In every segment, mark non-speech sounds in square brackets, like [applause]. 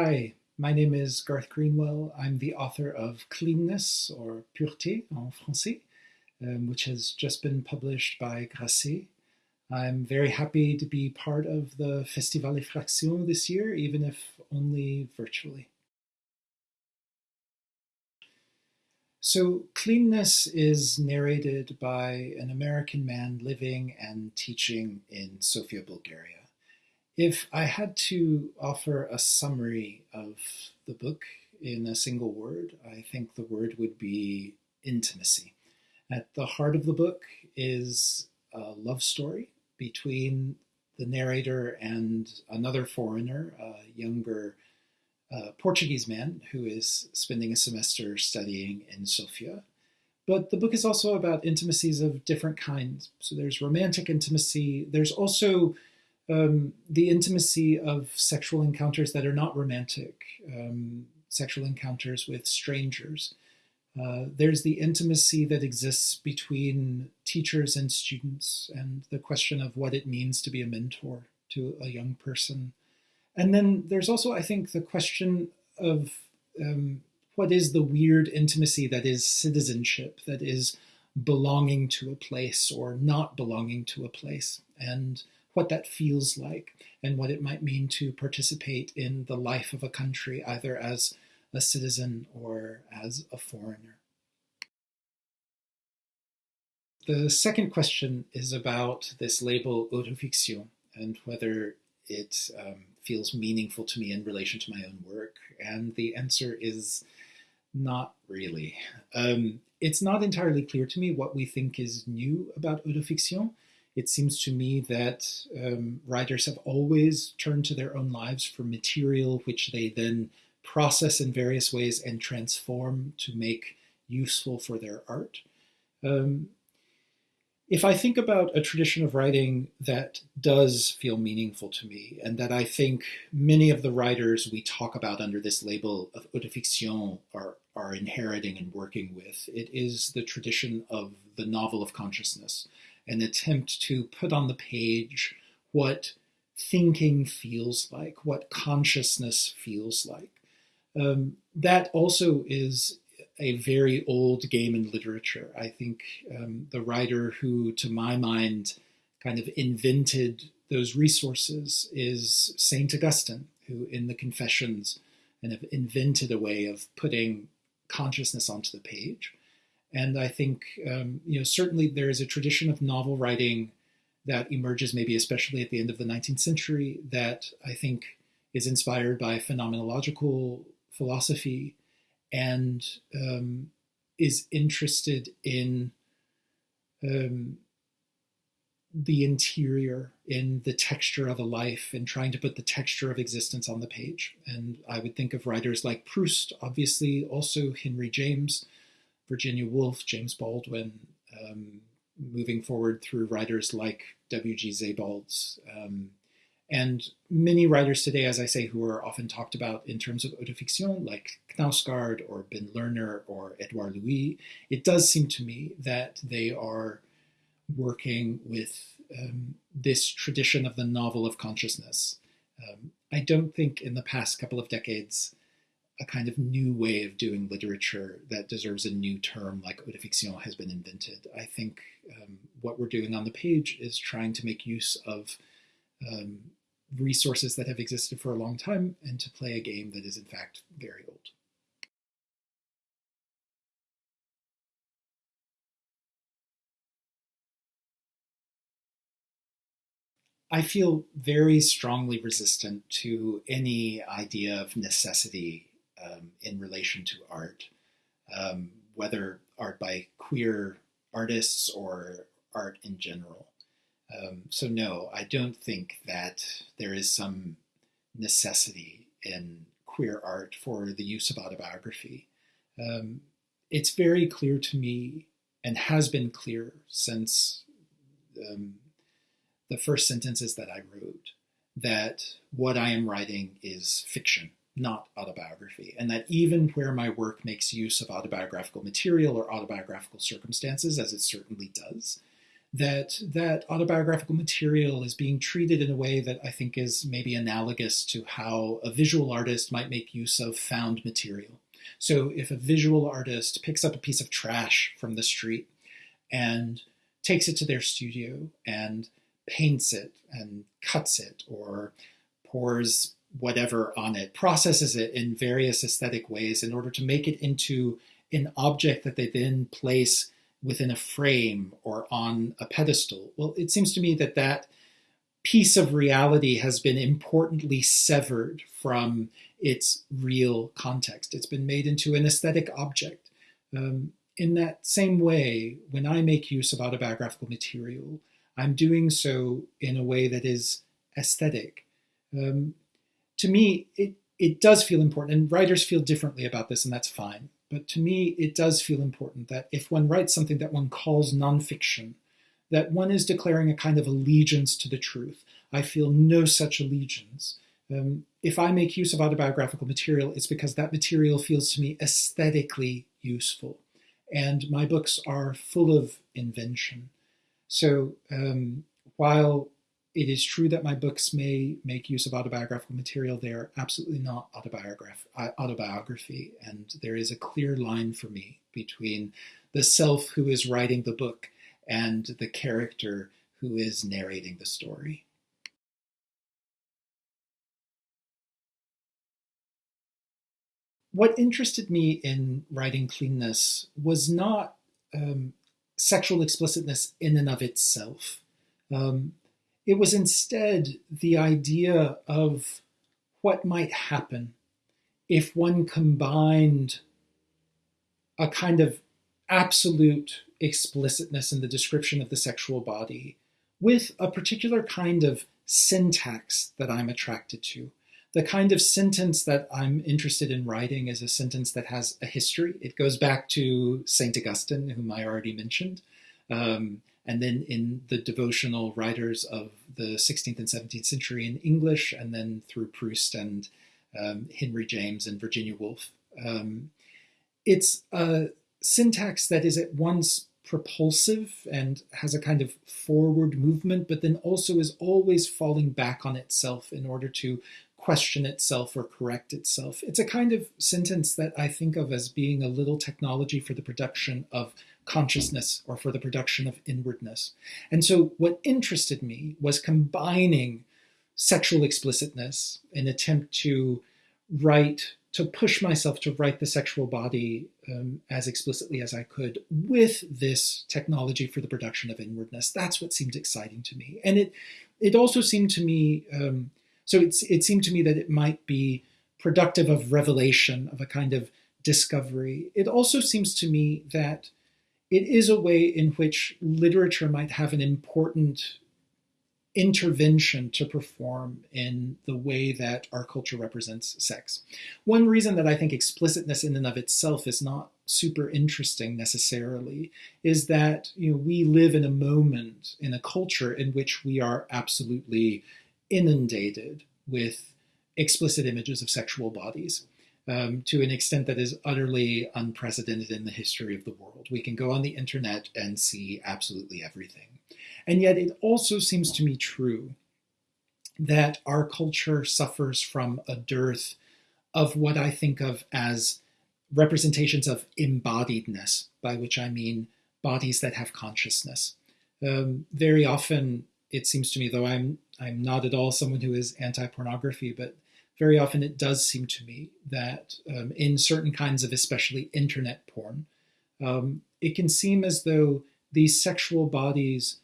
Hi, my name is Garth Greenwell. I'm the author of Cleanness, or Pureté en français, um, which has just been published by Grasset. I'm very happy to be part of the Festival Effraction this year, even if only virtually. So, Cleanness is narrated by an American man living and teaching in Sofia, Bulgaria. If I had to offer a summary of the book in a single word, I think the word would be intimacy. At the heart of the book is a love story between the narrator and another foreigner, a younger uh, Portuguese man who is spending a semester studying in Sofia. But the book is also about intimacies of different kinds. So there's romantic intimacy, there's also um, the intimacy of sexual encounters that are not romantic, um, sexual encounters with strangers. Uh, there's the intimacy that exists between teachers and students, and the question of what it means to be a mentor to a young person. And then there's also, I think, the question of um, what is the weird intimacy that is citizenship, that is belonging to a place or not belonging to a place. And what that feels like and what it might mean to participate in the life of a country, either as a citizen or as a foreigner. The second question is about this label autofiction and whether it um, feels meaningful to me in relation to my own work. And the answer is not really. Um, it's not entirely clear to me what we think is new about autofiction it seems to me that um, writers have always turned to their own lives for material which they then process in various ways and transform to make useful for their art. Um, if I think about a tradition of writing that does feel meaningful to me, and that I think many of the writers we talk about under this label of autofiction are, are inheriting and working with, it is the tradition of the novel of consciousness an attempt to put on the page what thinking feels like, what consciousness feels like. Um, that also is a very old game in literature. I think um, the writer who, to my mind, kind of invented those resources is Saint Augustine, who in the Confessions kind of invented a way of putting consciousness onto the page. And I think, um, you know, certainly there is a tradition of novel writing that emerges maybe especially at the end of the 19th century that I think is inspired by phenomenological philosophy and um, is interested in um, the interior, in the texture of a life, and trying to put the texture of existence on the page. And I would think of writers like Proust, obviously, also Henry James, Virginia Woolf, James Baldwin, um, moving forward through writers like W.G. Sebald, um, and many writers today, as I say, who are often talked about in terms of autofiction, like Knausgaard or Ben Lerner or Edouard Louis. It does seem to me that they are working with um, this tradition of the novel of consciousness. Um, I don't think in the past couple of decades a kind of new way of doing literature that deserves a new term like autofiction has been invented. I think um, what we're doing on the page is trying to make use of um, resources that have existed for a long time and to play a game that is in fact very old. I feel very strongly resistant to any idea of necessity um, in relation to art, um, whether art by queer artists or art in general. Um, so, no, I don't think that there is some necessity in queer art for the use of autobiography. Um, it's very clear to me, and has been clear since um, the first sentences that I wrote, that what I am writing is fiction not autobiography, and that even where my work makes use of autobiographical material or autobiographical circumstances, as it certainly does, that that autobiographical material is being treated in a way that I think is maybe analogous to how a visual artist might make use of found material. So if a visual artist picks up a piece of trash from the street and takes it to their studio and paints it and cuts it or pours whatever on it, processes it in various aesthetic ways in order to make it into an object that they then place within a frame or on a pedestal. Well, it seems to me that that piece of reality has been importantly severed from its real context. It's been made into an aesthetic object. Um, in that same way, when I make use of autobiographical material, I'm doing so in a way that is aesthetic. Um, to me, it, it does feel important, and writers feel differently about this, and that's fine. But to me, it does feel important that if one writes something that one calls nonfiction, that one is declaring a kind of allegiance to the truth. I feel no such allegiance. Um, if I make use of autobiographical material, it's because that material feels to me aesthetically useful. And my books are full of invention. So um, while it is true that my books may make use of autobiographical material. They are absolutely not autobiograph- autobiography, and there is a clear line for me between the self who is writing the book and the character who is narrating the story. What interested me in writing cleanness was not um, sexual explicitness in and of itself. Um, it was instead the idea of what might happen if one combined a kind of absolute explicitness in the description of the sexual body with a particular kind of syntax that I'm attracted to. The kind of sentence that I'm interested in writing is a sentence that has a history. It goes back to St. Augustine, whom I already mentioned. Um, and then in the devotional writers of the 16th and 17th century in English, and then through Proust and um, Henry James and Virginia Woolf. Um, it's a syntax that is at once propulsive and has a kind of forward movement, but then also is always falling back on itself in order to question itself or correct itself. It's a kind of sentence that I think of as being a little technology for the production of consciousness or for the production of inwardness. And so, what interested me was combining sexual explicitness, an attempt to write, to push myself to write the sexual body um, as explicitly as I could with this technology for the production of inwardness. That's what seemed exciting to me. And it, it also seemed to me, um, so it's, it seemed to me that it might be productive of revelation, of a kind of discovery. It also seems to me that it is a way in which literature might have an important intervention to perform in the way that our culture represents sex. One reason that I think explicitness in and of itself is not super interesting necessarily is that you know we live in a moment in a culture in which we are absolutely inundated with explicit images of sexual bodies um, to an extent that is utterly unprecedented in the history of the world. We can go on the internet and see absolutely everything. And yet, it also seems to me true that our culture suffers from a dearth of what I think of as representations of embodiedness, by which I mean bodies that have consciousness. Um, very often, it seems to me, though I'm I'm not at all someone who is anti-pornography, but very often it does seem to me that um, in certain kinds of especially internet porn, um, it can seem as though these sexual bodies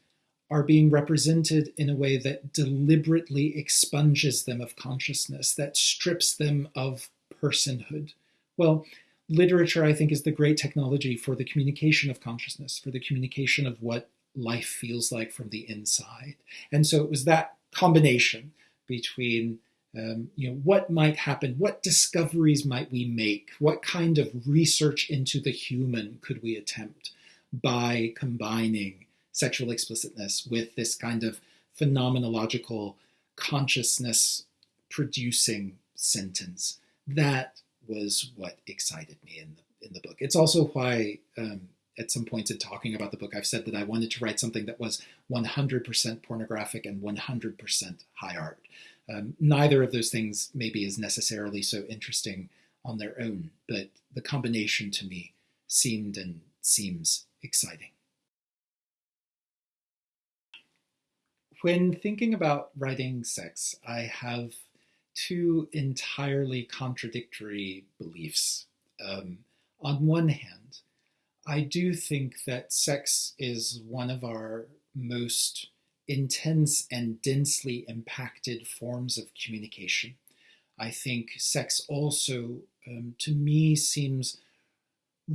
are being represented in a way that deliberately expunges them of consciousness, that strips them of personhood. Well, literature, I think, is the great technology for the communication of consciousness, for the communication of what life feels like from the inside. And so it was that combination between um, you know, what might happen? What discoveries might we make? What kind of research into the human could we attempt by combining sexual explicitness with this kind of phenomenological consciousness producing sentence? That was what excited me in the in the book. It's also why um, at some points in talking about the book, I've said that I wanted to write something that was 100% pornographic and 100% high art. Um, neither of those things maybe is necessarily so interesting on their own, but the combination to me seemed and seems exciting. When thinking about writing sex, I have two entirely contradictory beliefs. Um, on one hand, I do think that sex is one of our most intense and densely impacted forms of communication. I think sex also, um, to me, seems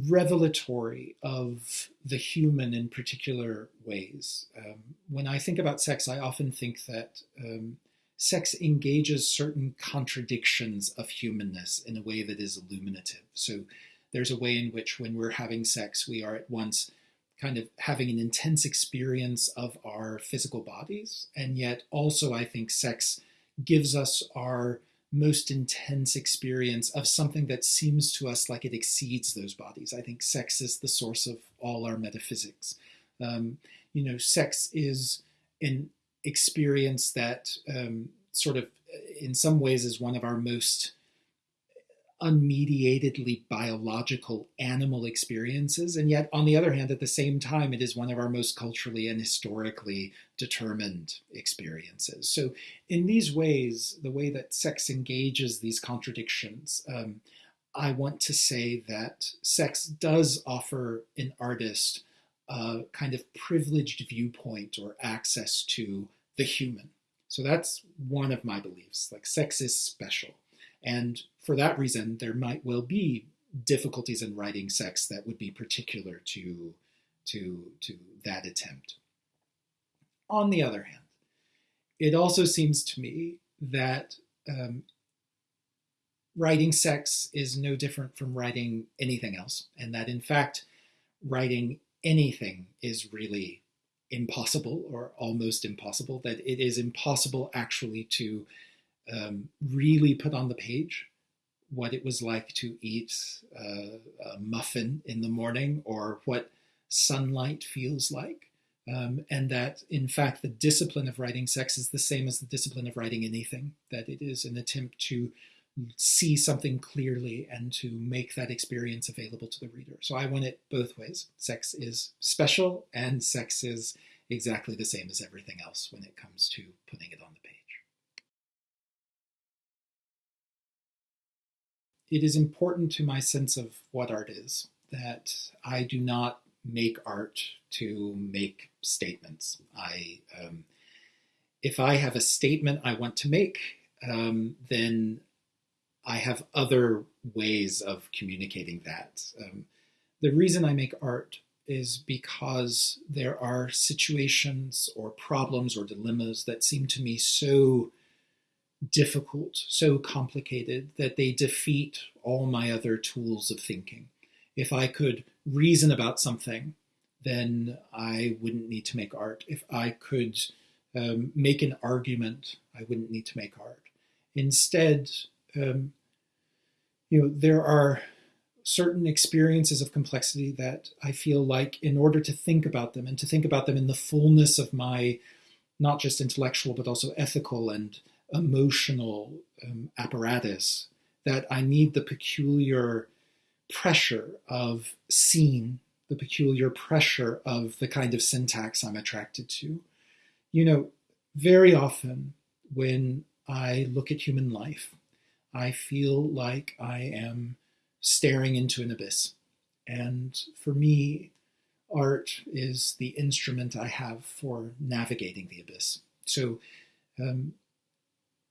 revelatory of the human in particular ways. Um, when I think about sex, I often think that um, sex engages certain contradictions of humanness in a way that is illuminative. So there's a way in which, when we're having sex, we are at once kind of having an intense experience of our physical bodies, and yet also, I think sex gives us our most intense experience of something that seems to us like it exceeds those bodies. I think sex is the source of all our metaphysics. Um, you know, sex is an experience that um, sort of, in some ways, is one of our most unmediatedly biological animal experiences. And yet, on the other hand, at the same time, it is one of our most culturally and historically determined experiences. So, in these ways, the way that sex engages these contradictions, um, I want to say that sex does offer an artist a kind of privileged viewpoint or access to the human. So, that's one of my beliefs. Like, sex is special. And for that reason, there might well be difficulties in writing sex that would be particular to, to, to that attempt. On the other hand, it also seems to me that um, writing sex is no different from writing anything else, and that in fact, writing anything is really impossible or almost impossible, that it is impossible actually to um, really put on the page what it was like to eat uh, a muffin in the morning or what sunlight feels like. Um, and that, in fact, the discipline of writing sex is the same as the discipline of writing anything, that it is an attempt to see something clearly and to make that experience available to the reader. So I want it both ways. Sex is special, and sex is exactly the same as everything else when it comes to putting it on the page. It is important to my sense of what art is that I do not make art to make statements. I, um, if I have a statement I want to make, um, then I have other ways of communicating that. Um, the reason I make art is because there are situations or problems or dilemmas that seem to me so difficult, so complicated that they defeat all my other tools of thinking. If I could reason about something, then I wouldn't need to make art. If I could um, make an argument, I wouldn't need to make art. Instead, um, you know, there are certain experiences of complexity that I feel like, in order to think about them and to think about them in the fullness of my not just intellectual but also ethical and emotional um, apparatus that I need the peculiar pressure of scene, the peculiar pressure of the kind of syntax I'm attracted to. You know, very often when I look at human life, I feel like I am staring into an abyss. And for me, art is the instrument I have for navigating the abyss. So um,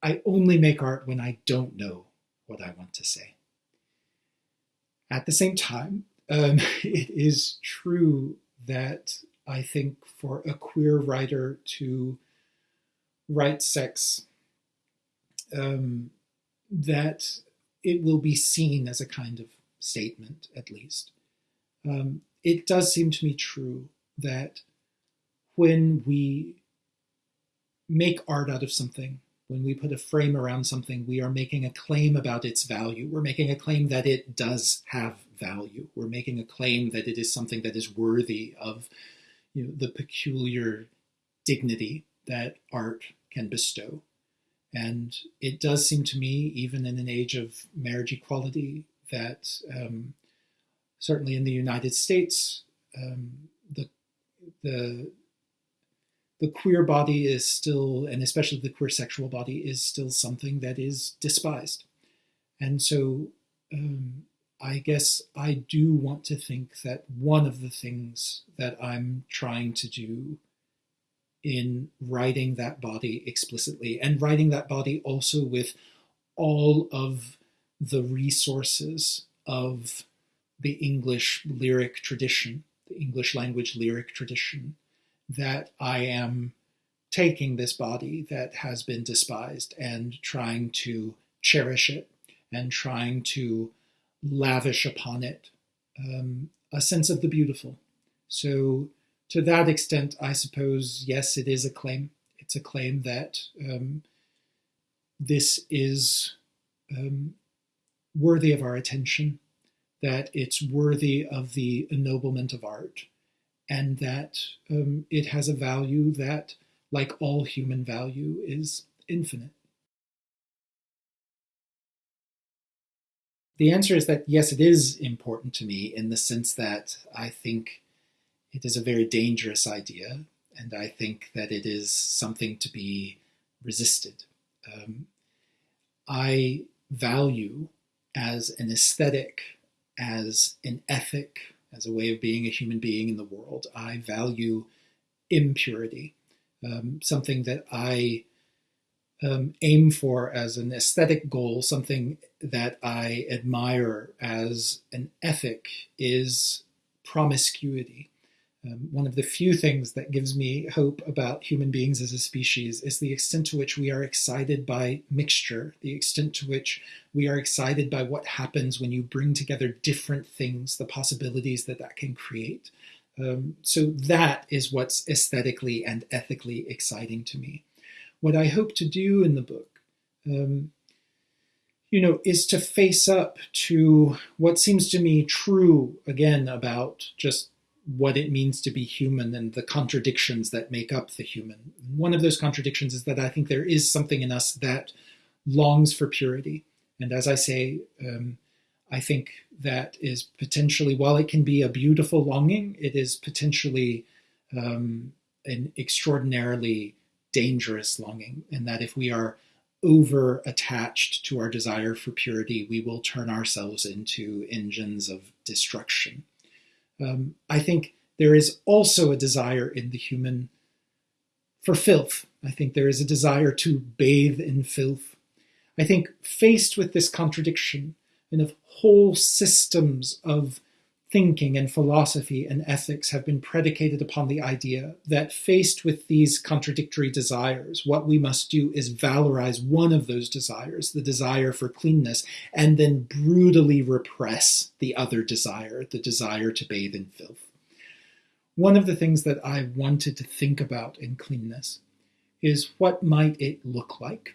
I only make art when I don't know what I want to say. At the same time, um, [laughs] it is true that I think for a queer writer to write sex, um, that it will be seen as a kind of statement, at least. Um, it does seem to me true that when we make art out of something when we put a frame around something, we are making a claim about its value. We're making a claim that it does have value. We're making a claim that it is something that is worthy of you know, the peculiar dignity that art can bestow. And it does seem to me, even in an age of marriage equality, that um, certainly in the United States, um, the the the queer body is still, and especially the queer sexual body, is still something that is despised. And so um, I guess I do want to think that one of the things that I'm trying to do in writing that body explicitly and writing that body also with all of the resources of the English lyric tradition, the English language lyric tradition, that I am taking this body that has been despised and trying to cherish it and trying to lavish upon it um, a sense of the beautiful. So, to that extent, I suppose, yes, it is a claim. It's a claim that um, this is um, worthy of our attention, that it's worthy of the ennoblement of art, and that um, it has a value that, like all human value, is infinite. The answer is that yes, it is important to me in the sense that I think it is a very dangerous idea, and I think that it is something to be resisted. Um, I value as an aesthetic, as an ethic, as a way of being a human being in the world. I value impurity, um, something that I um, aim for as an aesthetic goal, something that I admire as an ethic, is promiscuity. Um, one of the few things that gives me hope about human beings as a species is the extent to which we are excited by mixture, the extent to which we are excited by what happens when you bring together different things, the possibilities that that can create. Um, so that is what's aesthetically and ethically exciting to me. What I hope to do in the book, um, you know, is to face up to what seems to me true again about just what it means to be human and the contradictions that make up the human. One of those contradictions is that I think there is something in us that longs for purity. And as I say, um, I think that is potentially, while it can be a beautiful longing, it is potentially um, an extraordinarily dangerous longing. And that if we are over attached to our desire for purity, we will turn ourselves into engines of destruction. Um, I think there is also a desire in the human for filth. I think there is a desire to bathe in filth. I think faced with this contradiction and of whole systems of thinking and philosophy and ethics have been predicated upon the idea that faced with these contradictory desires, what we must do is valorize one of those desires, the desire for cleanness, and then brutally repress the other desire, the desire to bathe in filth. One of the things that I wanted to think about in cleanness is what might it look like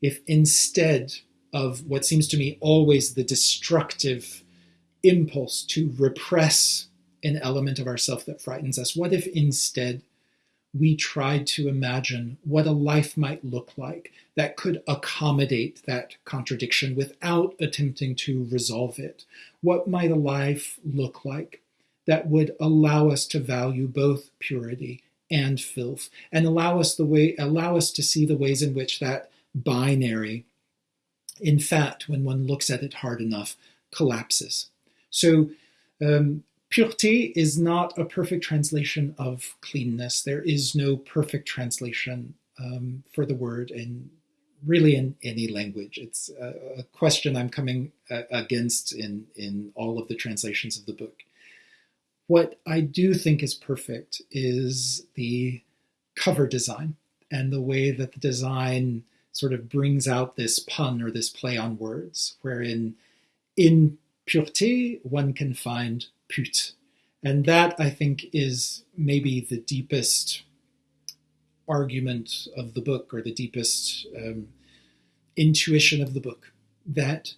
if instead of what seems to me always the destructive impulse to repress an element of ourself that frightens us? What if instead we tried to imagine what a life might look like that could accommodate that contradiction without attempting to resolve it? What might a life look like that would allow us to value both purity and filth and allow us the way allow us to see the ways in which that binary in fact when one looks at it hard enough collapses so um, is not a perfect translation of cleanness. There is no perfect translation um, for the word in really in any language. It's a, a question I'm coming uh, against in in all of the translations of the book. What I do think is perfect is the cover design and the way that the design sort of brings out this pun or this play on words, wherein in pureté, one can find pute. And that, I think, is maybe the deepest argument of the book or the deepest um, intuition of the book that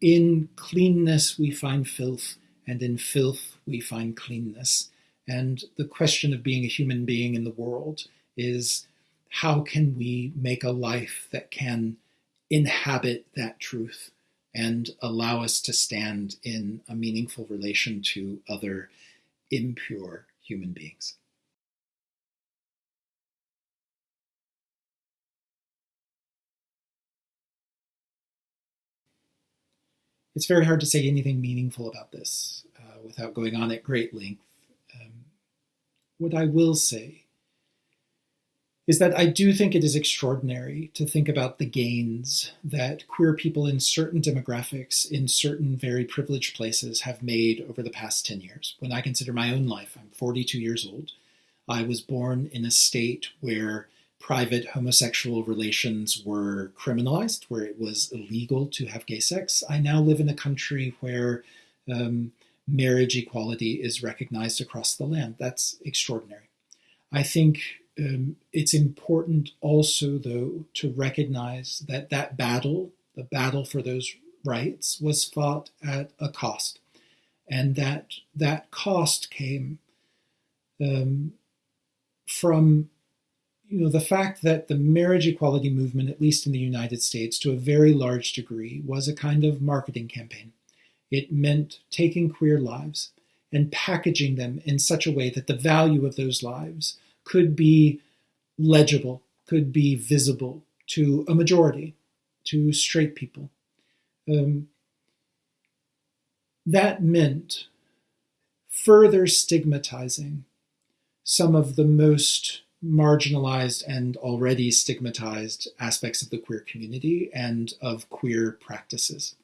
in cleanness we find filth, and in filth we find cleanness. And the question of being a human being in the world is how can we make a life that can inhabit that truth and allow us to stand in a meaningful relation to other impure human beings? it's very hard to say anything meaningful about this uh, without going on at great length. Um, what I will say is that I do think it is extraordinary to think about the gains that queer people in certain demographics, in certain very privileged places, have made over the past 10 years. When I consider my own life, I'm 42 years old. I was born in a state where private homosexual relations were criminalized, where it was illegal to have gay sex. I now live in a country where um, marriage equality is recognized across the land. That's extraordinary. I think um, it's important also, though, to recognize that that battle, the battle for those rights, was fought at a cost, and that that cost came um, from you know, the fact that the marriage equality movement, at least in the United States, to a very large degree, was a kind of marketing campaign. It meant taking queer lives and packaging them in such a way that the value of those lives could be legible, could be visible to a majority, to straight people. Um, that meant further stigmatizing some of the most marginalized and already stigmatized aspects of the queer community and of queer practices.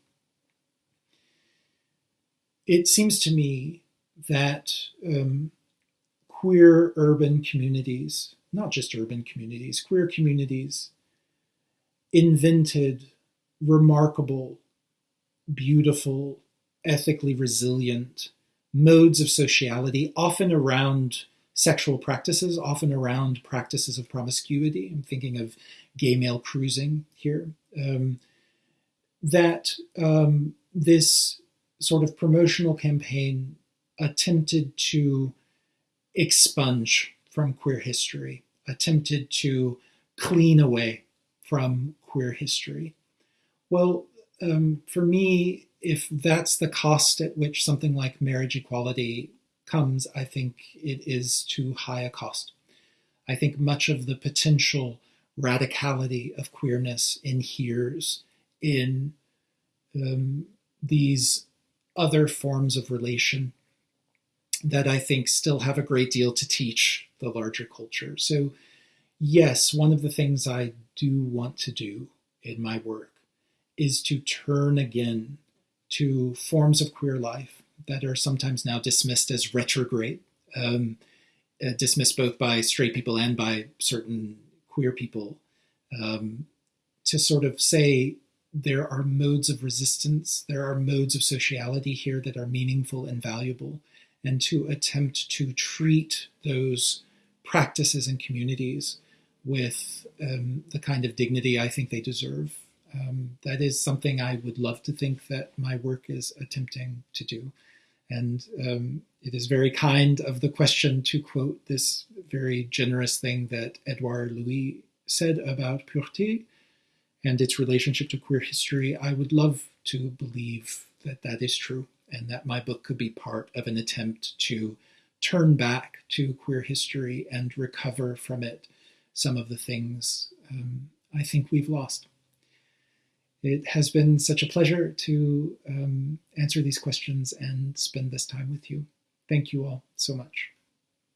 It seems to me that um, queer urban communities, not just urban communities, queer communities invented remarkable, beautiful, ethically resilient modes of sociality, often around sexual practices, often around practices of promiscuity. I'm thinking of gay male cruising here. Um, that um, this sort of promotional campaign attempted to expunge from queer history, attempted to clean away from queer history. Well, um, for me, if that's the cost at which something like marriage equality comes, I think it is too high a cost. I think much of the potential radicality of queerness inheres in um, these other forms of relation that I think still have a great deal to teach the larger culture. So, yes, one of the things I do want to do in my work is to turn again to forms of queer life that are sometimes now dismissed as retrograde, um, uh, dismissed both by straight people and by certain queer people, um, to sort of say there are modes of resistance, there are modes of sociality here that are meaningful and valuable, and to attempt to treat those practices and communities with um, the kind of dignity I think they deserve. Um, that is something I would love to think that my work is attempting to do. And um, it is very kind of the question to quote this very generous thing that Edouard Louis said about Pureté and its relationship to queer history. I would love to believe that that is true and that my book could be part of an attempt to turn back to queer history and recover from it some of the things um, I think we've lost. It has been such a pleasure to um, answer these questions and spend this time with you. Thank you all so much.